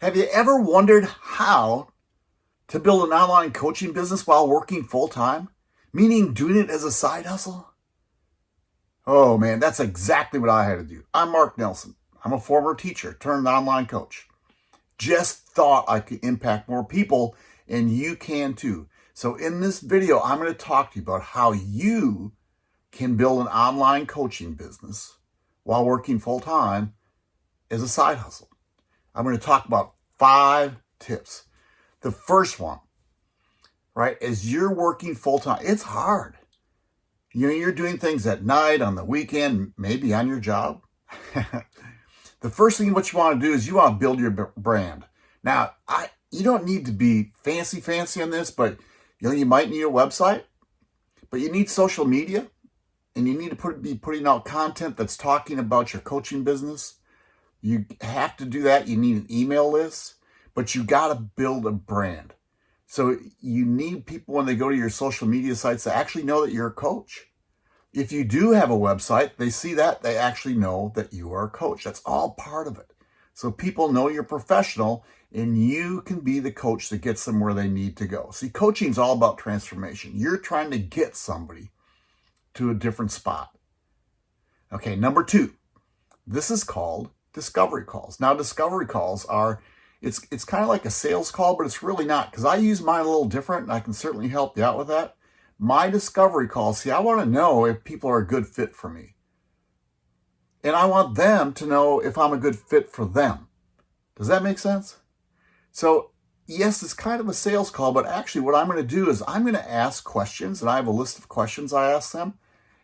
Have you ever wondered how to build an online coaching business while working full time? Meaning doing it as a side hustle? Oh man, that's exactly what I had to do. I'm Mark Nelson. I'm a former teacher turned online coach. Just thought I could impact more people and you can too. So in this video, I'm going to talk to you about how you can build an online coaching business while working full time as a side hustle. I'm going to talk about five tips. The first one, right, as you're working full time, it's hard. You know, you're doing things at night, on the weekend, maybe on your job. the first thing what you want to do is you want to build your brand. Now, I you don't need to be fancy fancy on this, but you know, you might need a website, but you need social media and you need to put, be putting out content that's talking about your coaching business. You have to do that. You need an email list, but you got to build a brand. So you need people when they go to your social media sites to actually know that you're a coach. If you do have a website, they see that, they actually know that you are a coach. That's all part of it. So people know you're professional and you can be the coach that gets them where they need to go. See, coaching is all about transformation. You're trying to get somebody to a different spot. Okay, number two, this is called discovery calls. Now, discovery calls are, it's, it's kind of like a sales call, but it's really not because I use mine a little different and I can certainly help you out with that. My discovery calls, see, I want to know if people are a good fit for me. And I want them to know if I'm a good fit for them. Does that make sense? So yes, it's kind of a sales call, but actually what I'm going to do is I'm going to ask questions, and I have a list of questions I ask them,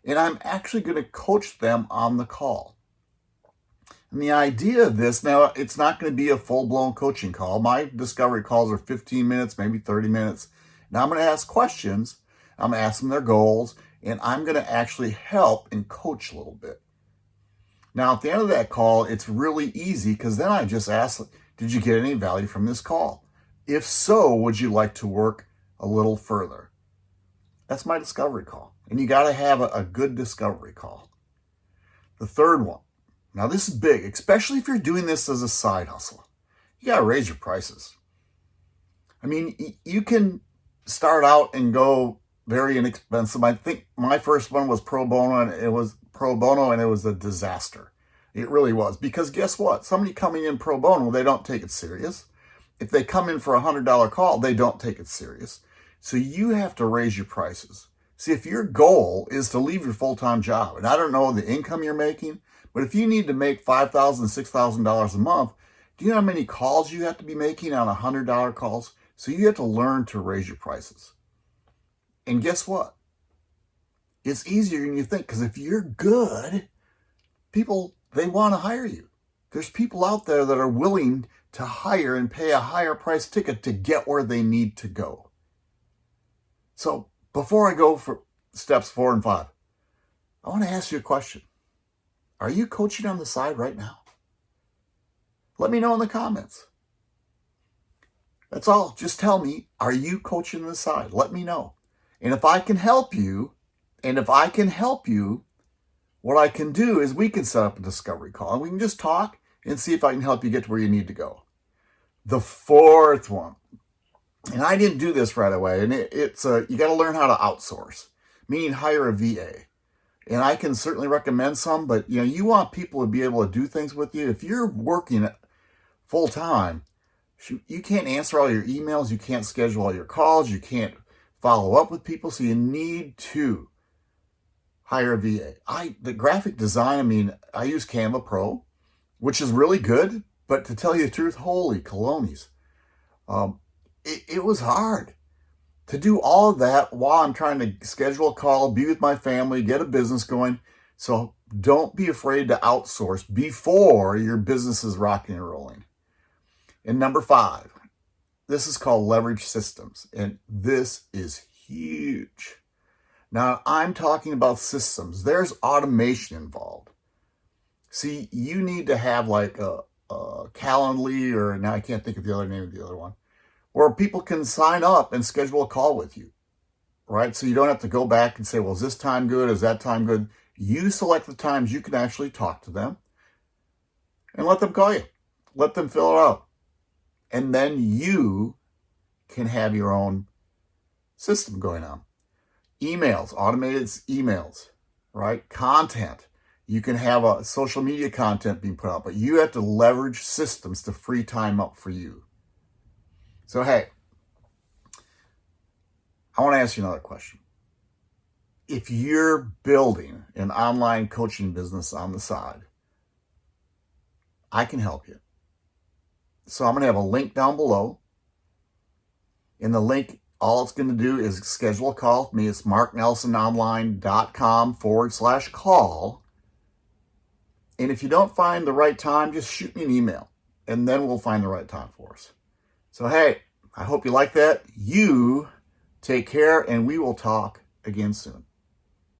and I'm actually going to coach them on the call. And the idea of this, now it's not going to be a full-blown coaching call. My discovery calls are 15 minutes, maybe 30 minutes. Now I'm going to ask questions, I'm going to ask them their goals, and I'm going to actually help and coach a little bit. Now at the end of that call, it's really easy because then I just ask, did you get any value from this call? If so, would you like to work a little further? That's my discovery call. And you got to have a, a, good discovery call. The third one. Now this is big, especially if you're doing this as a side hustle. You got to raise your prices. I mean, you can start out and go very inexpensive. I think my first one was pro bono and it was pro bono and it was a disaster. It really was. Because guess what? Somebody coming in pro bono, they don't take it serious. If they come in for a $100 call, they don't take it serious. So you have to raise your prices. See, if your goal is to leave your full-time job, and I don't know the income you're making, but if you need to make $5,000, $6,000 a month, do you know how many calls you have to be making on $100 calls? So you have to learn to raise your prices. And guess what? It's easier than you think because if you're good, people, they want to hire you. There's people out there that are willing to hire and pay a higher price ticket to get where they need to go. So before I go for steps four and five, I want to ask you a question. Are you coaching on the side right now? Let me know in the comments. That's all. Just tell me, are you coaching on the side? Let me know. And if I can help you, and if I can help you, what I can do is we can set up a discovery call and we can just talk and see if I can help you get to where you need to go. The fourth one, and I didn't do this right away, and it, it's uh, you got to learn how to outsource, meaning hire a VA. And I can certainly recommend some, but you know, you want people to be able to do things with you. If you're working full time, you can't answer all your emails, you can't schedule all your calls, you can't follow up with people, so you need to hire a VA. I the graphic design, I mean, I use Canva Pro, which is really good, but to tell you the truth, holy colonies, um, it, it was hard to do all that while I'm trying to schedule a call, be with my family, get a business going. So don't be afraid to outsource before your business is rocking and rolling. And number five, this is called leverage systems. And this is huge. Now I'm talking about systems. There's automation involved. See, you need to have like a, uh, Calendly, or now I can't think of the other name of the other one, where people can sign up and schedule a call with you, right? So you don't have to go back and say, well, is this time good? Is that time good? You select the times you can actually talk to them and let them call you. Let them fill it out. And then you can have your own system going on. Emails, automated emails, right? Content. You can have a social media content being put out, but you have to leverage systems to free time up for you. So, hey, I want to ask you another question. If you're building an online coaching business on the side, I can help you. So I'm going to have a link down below. In the link, all it's going to do is schedule a call with me. It's marknelsononline.com forward slash call. And if you don't find the right time, just shoot me an email and then we'll find the right time for us. So, hey, I hope you like that. You take care and we will talk again soon.